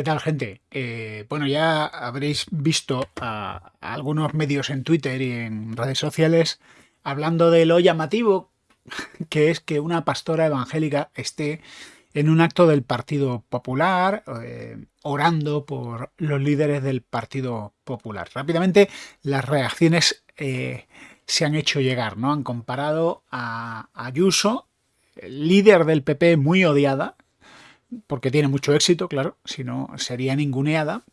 ¿Qué tal, gente? Eh, bueno, ya habréis visto a, algunos medios en Twitter y en redes sociales hablando de lo llamativo que es que una pastora evangélica esté en un acto del Partido Popular eh, orando por los líderes del Partido Popular. Rápidamente las reacciones eh, se han hecho llegar, ¿no? Han comparado a Ayuso, líder del PP muy odiada, porque tiene mucho éxito, claro, si no sería ninguneada.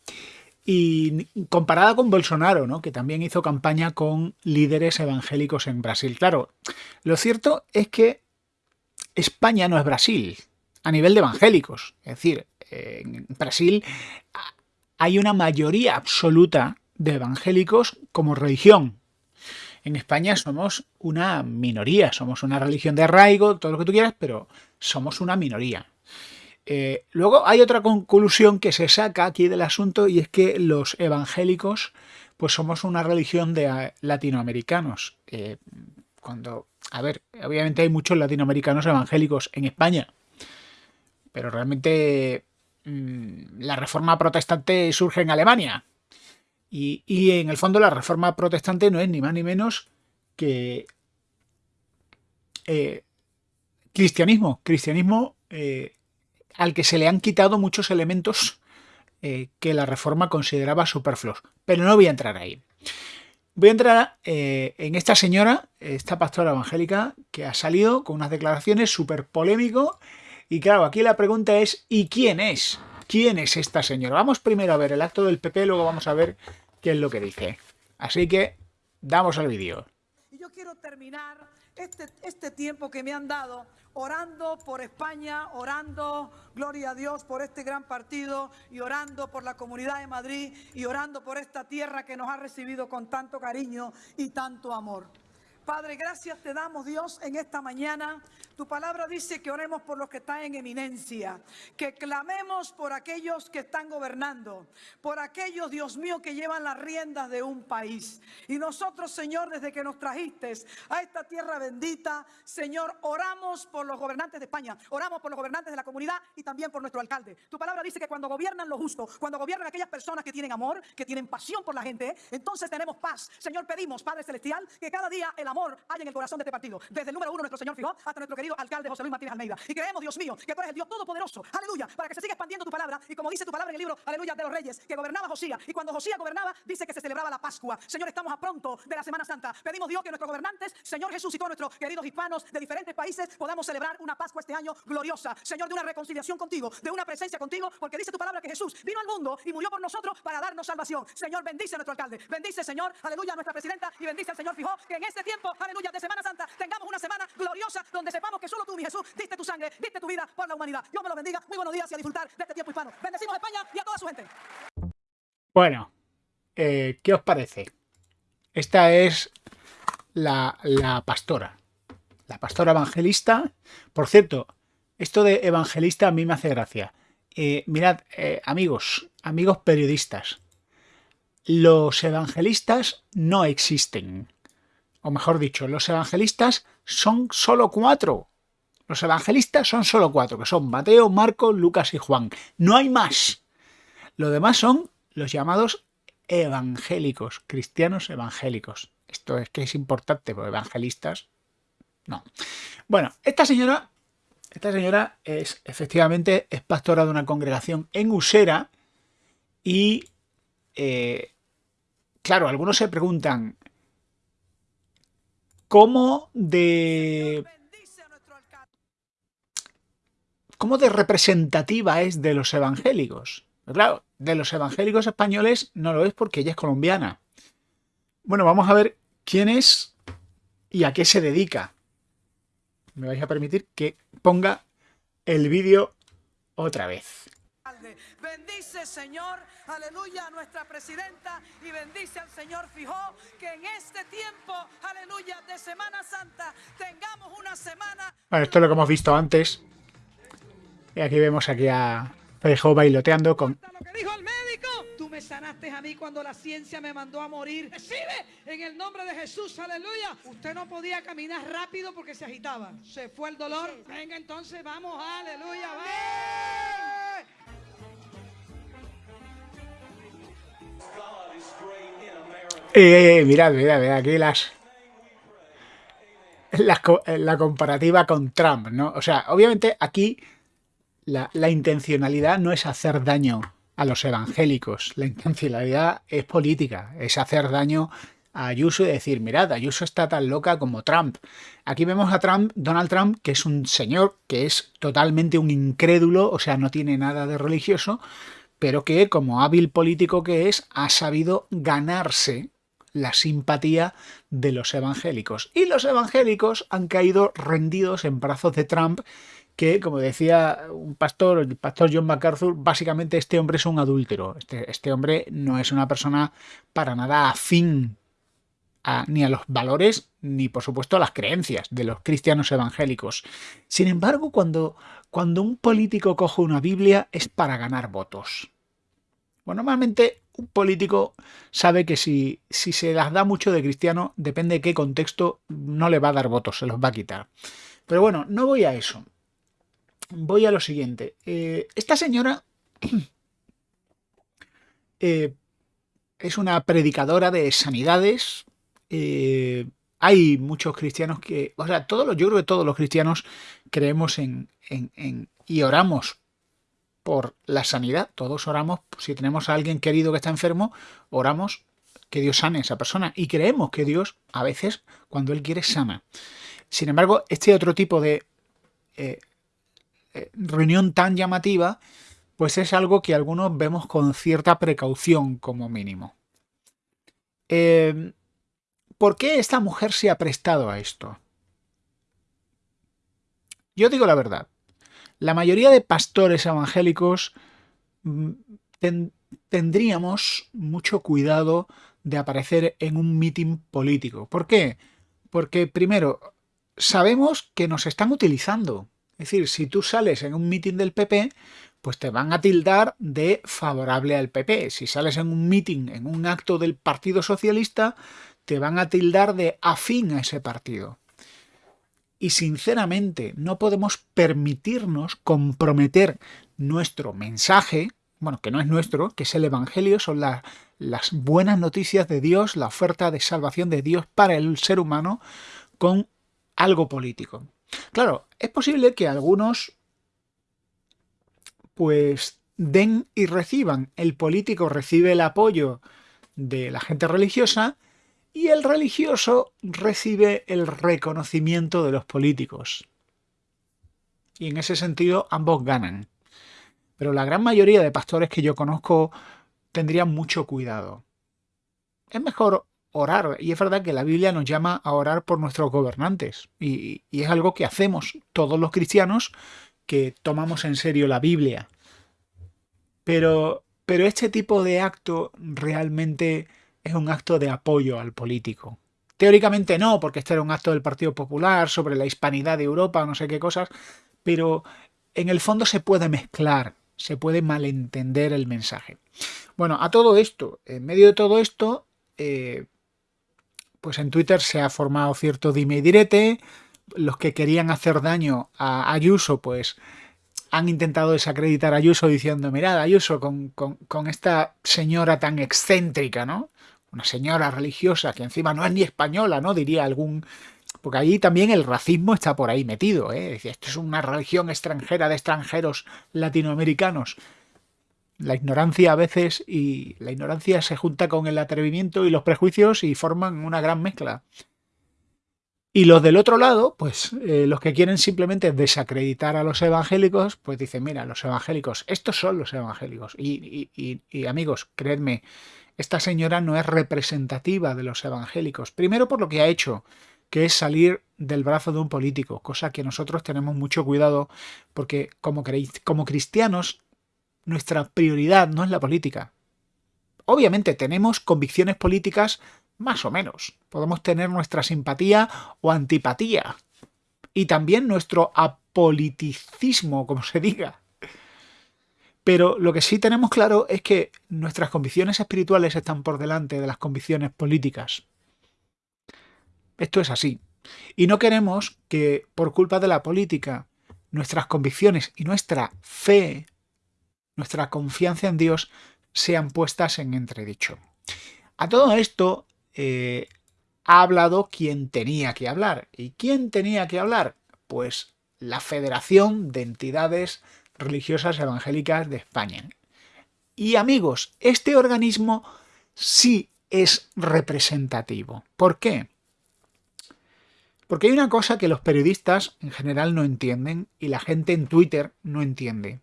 Y comparada con Bolsonaro, ¿no? que también hizo campaña con líderes evangélicos en Brasil. Claro, lo cierto es que España no es Brasil, a nivel de evangélicos. Es decir, en Brasil hay una mayoría absoluta de evangélicos como religión. En España somos una minoría, somos una religión de arraigo, todo lo que tú quieras, pero somos una minoría. Eh, luego hay otra conclusión que se saca aquí del asunto y es que los evangélicos pues somos una religión de eh, latinoamericanos. Eh, cuando, a ver, obviamente hay muchos latinoamericanos evangélicos en España, pero realmente mm, la reforma protestante surge en Alemania. Y, en el fondo la reforma protestante no es ni más ni menos que cristianismo. Cristianismo al que se le han quitado muchos elementos eh, que la reforma consideraba superfluos. Pero no voy a entrar ahí. Voy a entrar eh, en esta señora, esta pastora evangélica, que ha salido con unas declaraciones súper polémico. Y claro, aquí la pregunta es, ¿y quién es? ¿Quién es esta señora? Vamos primero a ver el acto del PP, luego vamos a ver qué es lo que dice. Así que, damos al vídeo. Yo quiero terminar este, este tiempo que me han dado orando por España, orando, gloria a Dios, por este gran partido y orando por la comunidad de Madrid y orando por esta tierra que nos ha recibido con tanto cariño y tanto amor. Padre, gracias te damos Dios en esta mañana. Tu palabra dice que oremos por los que están en eminencia, que clamemos por aquellos que están gobernando, por aquellos, Dios mío, que llevan las riendas de un país. Y nosotros, Señor, desde que nos trajiste a esta tierra bendita, Señor, oramos por los gobernantes de España, oramos por los gobernantes de la comunidad y también por nuestro alcalde. Tu palabra dice que cuando gobiernan los justos, cuando gobiernan aquellas personas que tienen amor, que tienen pasión por la gente, entonces tenemos paz. Señor, pedimos, Padre Celestial, que cada día el amor amor hay en el corazón de este partido. Desde el número uno, nuestro Señor Fijó, hasta nuestro querido alcalde José Luis Martínez Almeida. Y creemos, Dios mío, que tú eres el Dios Todopoderoso. Aleluya. Para que se siga expandiendo tu palabra. Y como dice tu palabra en el libro, aleluya, de los reyes, que gobernaba Josía. Y cuando Josía gobernaba, dice que se celebraba la Pascua. Señor, estamos a pronto de la Semana Santa. Pedimos, Dios, que nuestros gobernantes, Señor Jesús y todos nuestros queridos hispanos de diferentes países, podamos celebrar una Pascua este año gloriosa. Señor, de una reconciliación contigo, de una presencia contigo, porque dice tu palabra que Jesús vino al mundo y murió por nosotros para darnos salvación. Señor, bendice a nuestro alcalde. Bendice, Señor, aleluya, a nuestra presidenta y bendice al Señor Fijó, que en este tiempo, aleluya, de Semana Santa, tengamos una semana gloriosa donde sepamos que solo tú, mi Jesús, diste tu sangre, diste tu vida por la humanidad. Dios me lo bendiga. Muy buenos días y a disfrutar de este tiempo hispano. Bendecimos España y a toda su gente. Bueno, eh, ¿qué os parece? Esta es la, pastora. La pastora evangelista. Por cierto, esto de evangelista a mí me hace gracia. Eh, mirad, eh, amigos, amigos periodistas, los evangelistas no existen o mejor dicho, los evangelistas son solo cuatro. Los evangelistas son solo cuatro, que son Mateo, Marco, Lucas y Juan. No hay más. Lo demás son los llamados evangélicos, cristianos evangélicos. Esto es que es importante, porque evangelistas no. Bueno, esta señora, esta señora es efectivamente es pastora de una congregación en Usera y eh, claro, algunos se preguntan, ¿Cómo de... ¿Cómo de representativa es de los evangélicos? Pues claro, de los evangélicos españoles no lo es porque ella es colombiana. Bueno, vamos a ver quién es y a qué se dedica. Me vais a permitir que ponga el vídeo otra vez. Bendice, Señor, aleluya, a nuestra presidenta y bendice al Señor Fijó que en este tiempo, aleluya, de Semana Santa tengamos una semana... Bueno, esto es lo que hemos visto antes. Y aquí vemos aquí a Fijó bailoteando con... Lo que dijo el médico. Tú me sanaste a mí cuando la ciencia me mandó a morir. Recibe en el nombre de Jesús, aleluya. Usted no podía caminar rápido porque se agitaba. Se fue el dolor. Venga entonces, vamos, aleluya, vamos. Eh, mirad, mirad, mirad, aquí las, la, comparativa con Trump, ¿no? O sea, obviamente aquí la, la, intencionalidad no es hacer daño a los evangélicos, la intencionalidad es política, es hacer daño a Ayuso y decir, mirad, Ayuso está tan loca como Trump. Aquí vemos a Trump, Donald Trump, que es un señor que es totalmente un incrédulo, o sea, no tiene nada de religioso, pero que como hábil político que es, ha sabido ganarse la simpatía de los evangélicos. Y los evangélicos han caído rendidos en brazos de Trump, que, como decía un pastor, el pastor John MacArthur, básicamente este hombre es un adúltero. Este, este hombre no es una persona para nada afín ni a los valores ni por supuesto a las creencias de los cristianos evangélicos. Sin embargo, cuando, cuando un político coge una Biblia es para ganar votos. Bueno, normalmente un político sabe que si, si se las da mucho de cristiano, depende de qué contexto, no le va a dar votos, se los va a quitar. Pero bueno, no voy a eso. Voy a lo siguiente. Eh, esta señora eh, es una predicadora de sanidades. Eh, hay muchos cristianos que, o sea, todos los, yo creo que todos los cristianos creemos en, en y oramos por la sanidad. Todos oramos, si tenemos a alguien querido que está enfermo, oramos que Dios sane a esa persona y creemos que Dios a veces cuando Él quiere sana. Sin embargo, este otro tipo de eh, eh, reunión tan llamativa, pues es algo que algunos vemos con cierta precaución como mínimo. Eh, ¿Por qué esta mujer se ha prestado a esto? Yo digo la verdad la mayoría de pastores evangélicos mm, tendríamos mucho cuidado de aparecer en un mitin político. ¿Por qué? Porque primero, sabemos que nos están utilizando. Es decir, si tú sales en un mitin del PP, pues te van a tildar de favorable al PP. Si sales en un mitin, en un acto del Partido Socialista, te van a tildar de afín a ese partido. Y sinceramente no podemos permitirnos comprometer nuestro mensaje, bueno, que no es nuestro, que es el Evangelio, son las buenas noticias de Dios, la oferta de salvación de Dios para el ser humano, con algo político. Claro, es posible que algunos pues den y reciban. El político recibe el apoyo de la gente religiosa y el religioso recibe el reconocimiento de los políticos. Y en ese sentido ambos ganan. Pero la gran mayoría de pastores que yo conozco tendrían mucho cuidado. Es mejor orar, y es verdad que la Biblia nos llama a orar por nuestros gobernantes, y, y es algo que hacemos todos los cristianos que tomamos en serio la Biblia. Pero, pero este tipo de acto realmente es un acto de apoyo al político. Teóricamente no, porque este era un acto del Partido Popular sobre la hispanidad de Europa, no sé qué cosas, pero en el fondo se puede mezclar, se puede malentender el mensaje. Bueno, a todo esto, en medio de todo esto, eh, pues en Twitter se ha formado cierto dime y direte, los que querían hacer daño a Ayuso, pues han intentado desacreditar a Ayuso diciendo, mirad, Ayuso, con, con esta señora tan excéntrica, ¿no? Una señora religiosa que encima no es ni española, ¿no? Diría algún... Porque ahí también el racismo está por ahí metido, ¿eh? Esto es una religión extranjera de extranjeros latinoamericanos. La ignorancia a veces y la ignorancia se junta con el atrevimiento y los prejuicios y forman una gran mezcla. Y los del otro lado, pues eh, los que quieren simplemente desacreditar a los evangélicos, pues dicen, mira, los evangélicos, estos son los evangélicos. Y, y, y amigos, creedme, esta señora no es representativa de los evangélicos. Primero por lo que ha hecho, que es salir del brazo de un político, cosa que nosotros tenemos mucho cuidado porque como, como cristianos nuestra prioridad no es la política. Obviamente tenemos convicciones políticas más o menos. Podemos tener nuestra simpatía o antipatía. Y también nuestro apoliticismo, como se diga. Pero lo que sí tenemos claro es que nuestras convicciones espirituales están por delante de las convicciones políticas. Esto es así. Y no queremos que, por culpa de la política, nuestras convicciones y nuestra fe, nuestra confianza en Dios, sean puestas en entredicho. A todo esto, eh, ha hablado quien tenía que hablar. ¿Y quién tenía que hablar? Pues la Federación de Entidades Religiosas Evangélicas de España. Y amigos, este organismo sí es representativo. ¿Por qué? Porque hay una cosa que los periodistas en general no entienden y la gente en Twitter no entiende.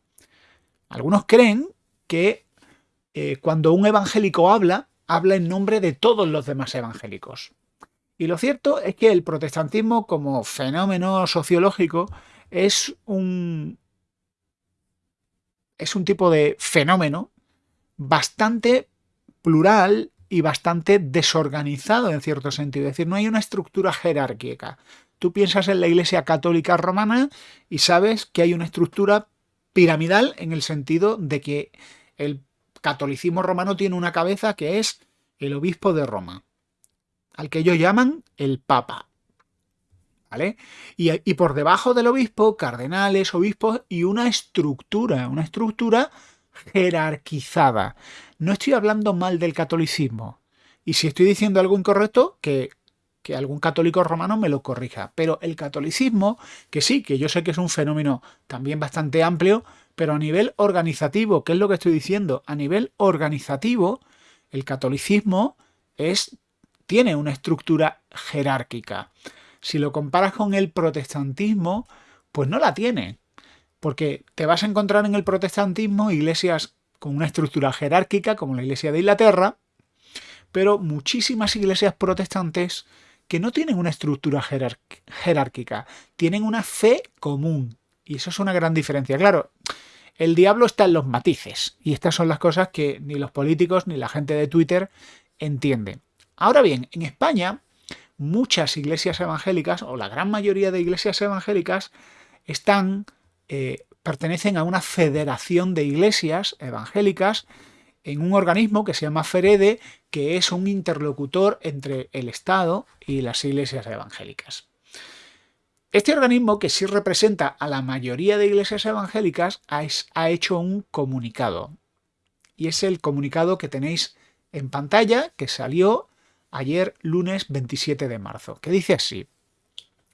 Algunos creen que eh, cuando un evangélico habla, habla en nombre de todos los demás evangélicos. Y lo cierto es que el protestantismo como fenómeno sociológico es un, es un tipo de fenómeno bastante plural y bastante desorganizado en cierto sentido. Es decir, no hay una estructura jerárquica. Tú piensas en la Iglesia Católica Romana y sabes que hay una estructura piramidal en el sentido de que el catolicismo romano tiene una cabeza que es el obispo de Roma, al que ellos llaman el Papa. Y, por debajo del obispo, cardenales, obispos y una estructura, una estructura jerarquizada. No estoy hablando mal del catolicismo. Y si estoy diciendo algo incorrecto, que, que algún católico romano me lo corrija. Pero el catolicismo, que sí, que yo sé que es un fenómeno también bastante amplio, pero a nivel organizativo, ¿qué es lo que estoy diciendo? A nivel organizativo, el catolicismo es, tiene una estructura jerárquica. Si lo comparas con el protestantismo, pues no la tiene. Porque te vas a encontrar en el protestantismo iglesias con una estructura jerárquica, como la iglesia de Inglaterra, pero muchísimas iglesias protestantes que no tienen una estructura jerárquica, tienen una fe común. Y eso es una gran diferencia. Claro, el diablo está en los matices. Y estas son las cosas que ni los políticos ni la gente de Twitter entienden. Ahora bien, en España, muchas iglesias evangélicas, o la gran mayoría de iglesias evangélicas, están eh, pertenecen a una federación de iglesias evangélicas en un organismo que se llama FEREDE, que es un interlocutor entre el Estado y las iglesias evangélicas. Este organismo, que sí representa a la mayoría de iglesias evangélicas, ha hecho un comunicado. Y es el comunicado que tenéis en pantalla, que salió ayer lunes 27 de marzo, que dice así.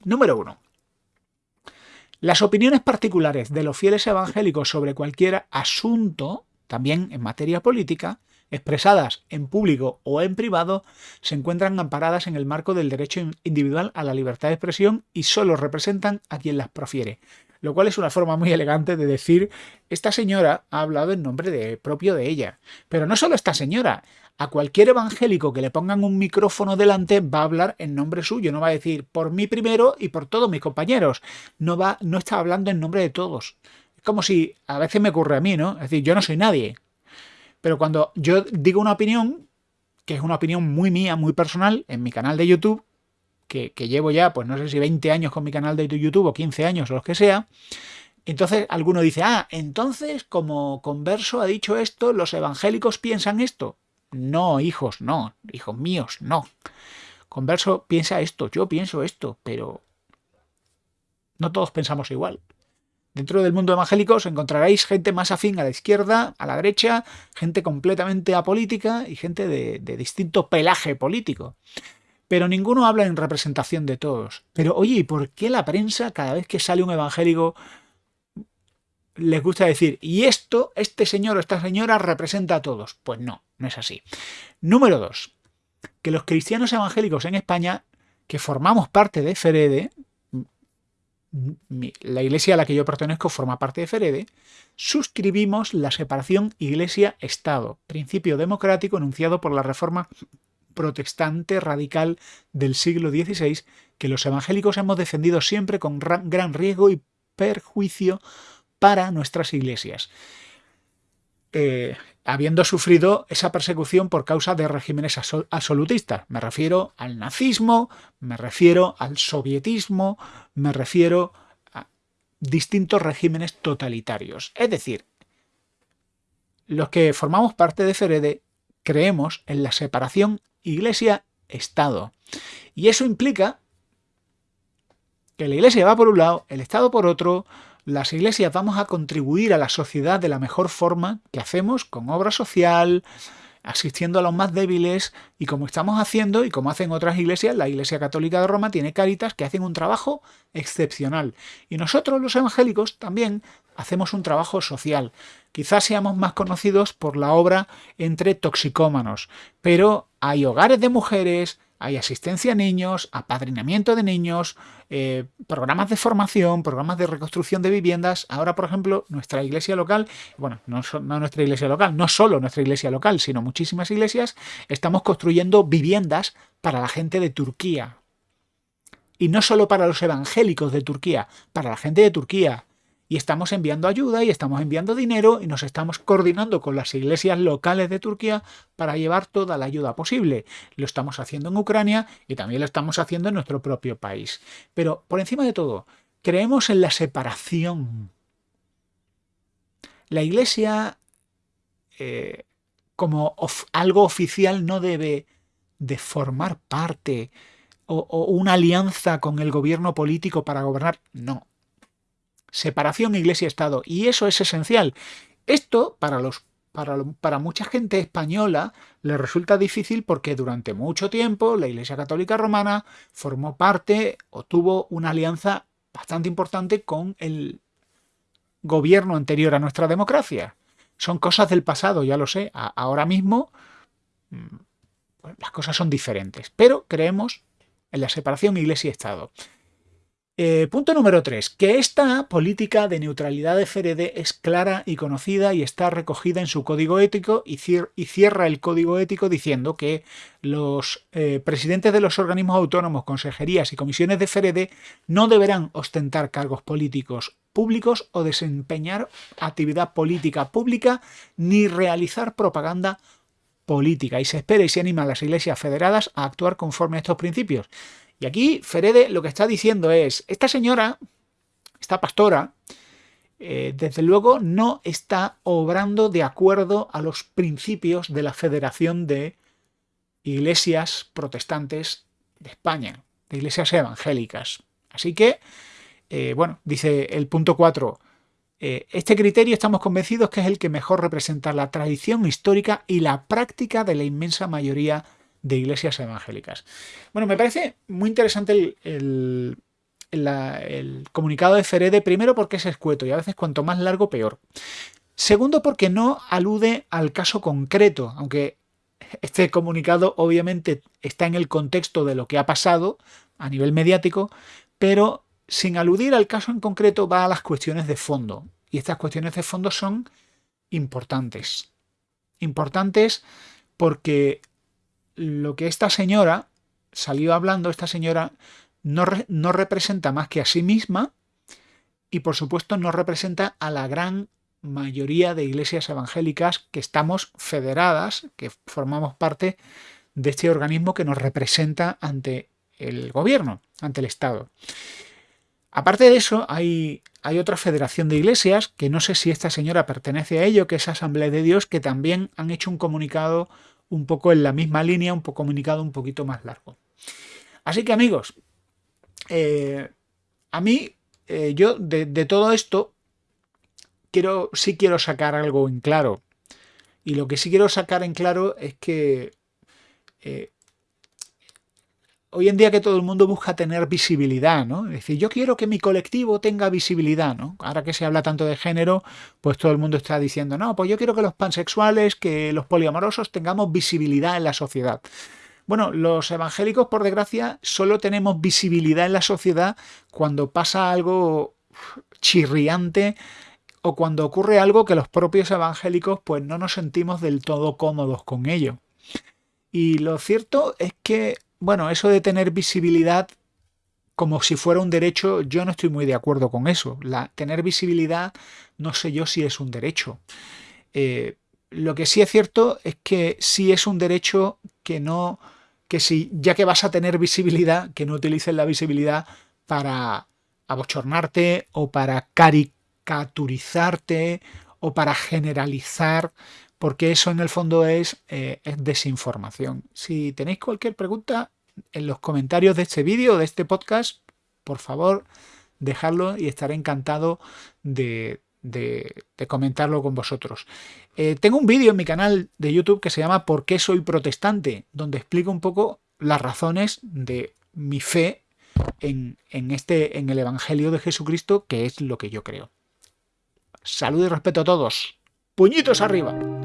Número 1. Las opiniones particulares de los fieles evangélicos sobre cualquier asunto, también en materia política, expresadas en público o en privado, se encuentran amparadas en el marco del derecho individual a la libertad de expresión y solo representan a quien las profiere. Lo cual es una forma muy elegante de decir, esta señora ha hablado en nombre de, propio de ella. Pero no solo esta señora, a cualquier evangélico que le pongan un micrófono delante va a hablar en nombre suyo, no va a decir por mí primero y por todos mis compañeros. No, va, no está hablando en nombre de todos. Es como si a veces me ocurre a mí, ¿no? Es decir, yo no soy nadie. Pero cuando yo digo una opinión, que es una opinión muy mía, muy personal, en mi canal de YouTube, que, que llevo ya, pues no sé si 20 años con mi canal de YouTube o 15 años o lo que sea, entonces alguno dice, ah, entonces como converso ha dicho esto, los evangélicos piensan esto. No, hijos, no. Hijos míos, no. Converso piensa esto, yo pienso esto, pero no todos pensamos igual. Dentro del mundo evangélico os encontraréis gente más afín a la izquierda, a la derecha, gente completamente apolítica y gente de, de, distinto pelaje político. Pero ninguno habla en representación de todos. Pero oye, ¿y por qué la prensa cada vez que sale un evangélico les gusta decir, y esto, este señor o esta señora representa a todos. Pues no, no es así. Número dos, que los cristianos evangélicos en España, que formamos parte de Ferede, la iglesia a la que yo pertenezco forma parte de Ferede, suscribimos la separación iglesia-estado, principio democrático enunciado por la reforma protestante radical del siglo XVI que los evangélicos hemos defendido siempre con gran riesgo y perjuicio para nuestras iglesias. Eh, habiendo sufrido esa persecución por causa de regímenes absolutistas. Me refiero al nazismo, me refiero al sovietismo, me refiero a distintos regímenes totalitarios. Es decir, los que formamos parte de Ferede creemos en la separación Iglesia-Estado. Y eso implica que la Iglesia va por un lado, el Estado por otro, las iglesias vamos a contribuir a la sociedad de la mejor forma que hacemos con obra social, asistiendo a los más débiles y como estamos haciendo y como hacen otras iglesias, la Iglesia Católica de Roma tiene caritas que hacen un trabajo excepcional. Y nosotros los evangélicos también hacemos un trabajo social. Quizás seamos más conocidos por la obra entre toxicómanos, pero hay hogares de mujeres, hay asistencia a niños, apadrinamiento de niños, eh, programas de formación, programas de reconstrucción de viviendas. Ahora, por ejemplo, nuestra iglesia local, bueno, no, no, nuestra iglesia local, no solo nuestra iglesia local, sino muchísimas iglesias, estamos construyendo viviendas para la gente de Turquía. Y no solo para los evangélicos de Turquía, para la gente de Turquía, y estamos enviando ayuda y estamos enviando dinero y nos estamos coordinando con las iglesias locales de Turquía para llevar toda la ayuda posible. Lo estamos haciendo en Ucrania y también lo estamos haciendo en nuestro propio país. Pero por encima de todo, creemos en la separación. La iglesia eh, como algo oficial no debe de formar parte o, o una alianza con el gobierno político para gobernar. No, separación iglesia-estado, y eso es esencial. Esto para, los, para, para mucha gente española le resulta difícil porque durante mucho tiempo la Iglesia Católica Romana formó parte o tuvo una alianza bastante importante con el gobierno anterior a nuestra democracia. Son cosas del pasado, ya lo sé. ahora mismo mm, las cosas son diferentes, pero creemos en la separación iglesia-estado. Eh, punto número 3. Que esta política de neutralidad de FRD es clara y conocida y está recogida en su código ético y, cierra el código ético diciendo que los eh, presidentes de los organismos autónomos, consejerías y comisiones de FRD no deberán ostentar cargos políticos públicos o desempeñar actividad política pública ni realizar propaganda política y se espera y se anima a las iglesias federadas a actuar conforme a estos principios. Y aquí Ferede lo que está diciendo es, esta señora, esta pastora, eh, desde luego no está obrando de acuerdo a los principios de la Federación de Iglesias Protestantes de España, de iglesias evangélicas. Así que, eh, bueno, dice el punto 4, eh, este criterio estamos convencidos que es el que mejor representa la tradición histórica y la práctica de la inmensa mayoría de iglesias evangélicas. Bueno, me parece muy interesante el, comunicado de Ferede, primero porque es escueto y a veces cuanto más largo peor. Segundo porque no alude al caso concreto, aunque este comunicado obviamente está en el contexto de lo que ha pasado a nivel mediático, pero sin aludir al caso en concreto va a las cuestiones de fondo. Y estas cuestiones de fondo son importantes. Importantes porque lo que esta señora salió hablando, esta señora no, no representa más que a sí misma y por supuesto no representa a la gran mayoría de iglesias evangélicas que estamos federadas, que formamos parte de este organismo que nos representa ante el gobierno, ante el Estado. Aparte de eso, hay, hay, otra federación de iglesias, que no sé si esta señora pertenece a ello, que es Asamblea de Dios, que también han hecho un comunicado un poco en la misma línea, un poco comunicado un poquito más largo. Así que amigos, eh, a mí, eh, yo de, todo esto, quiero, sí quiero sacar algo en claro. Y lo que sí quiero sacar en claro es que eh, hoy en día que todo el mundo busca tener visibilidad, ¿no? Es decir, yo quiero que mi colectivo tenga visibilidad, ¿no? Ahora que se habla tanto de género, pues todo el mundo está diciendo, no, pues yo quiero que los pansexuales, que los poliamorosos tengamos visibilidad en la sociedad. Bueno, los evangélicos, por desgracia, solo tenemos visibilidad en la sociedad cuando pasa algo chirriante o cuando ocurre algo que los propios evangélicos pues no nos sentimos del todo cómodos con ello. Y lo cierto es que bueno, eso de tener visibilidad como si fuera un derecho, yo no estoy muy de acuerdo con eso. La, tener visibilidad no sé yo si es un derecho. Eh, lo que sí es cierto es que sí es un derecho que no, que si ya que vas a tener visibilidad, que no utilices la visibilidad para abochornarte o para caricaturizarte o para generalizar porque eso en el fondo es, eh, es desinformación. Si tenéis cualquier pregunta en los comentarios de este vídeo de este podcast, por favor, dejadlo y estaré encantado de, comentarlo con vosotros. Eh, tengo un vídeo en mi canal de YouTube que se llama ¿Por qué soy protestante? donde explico un poco las razones de mi fe en, en, este, en el Evangelio de Jesucristo, que es lo que yo creo. Salud y respeto a todos. Puñitos arriba.